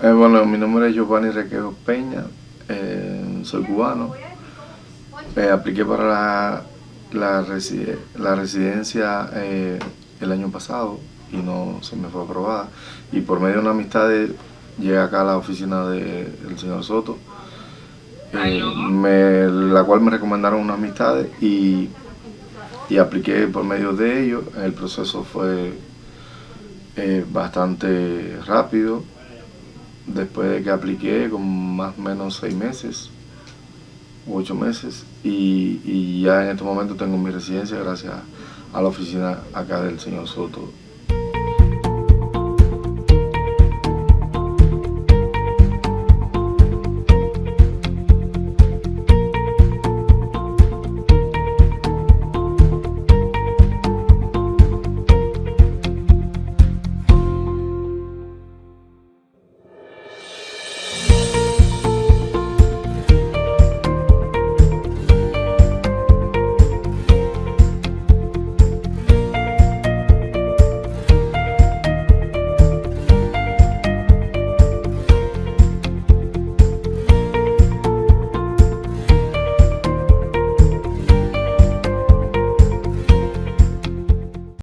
Eh, bueno, mi nombre es Giovanni Requejo Peña, eh, soy cubano. Eh, apliqué para la, la, residencia el año pasado y no se me fue aprobada. Y por medio de una amistad llegué acá a la oficina del señor Soto, la cual me recomendaron unas amistades y, y apliqué por medio de ellos. El proceso fue bastante rápido después de que apliqué con más o menos seis meses, ocho meses, y, y ya en este momento tengo mi residencia gracias a la oficina acá del señor Soto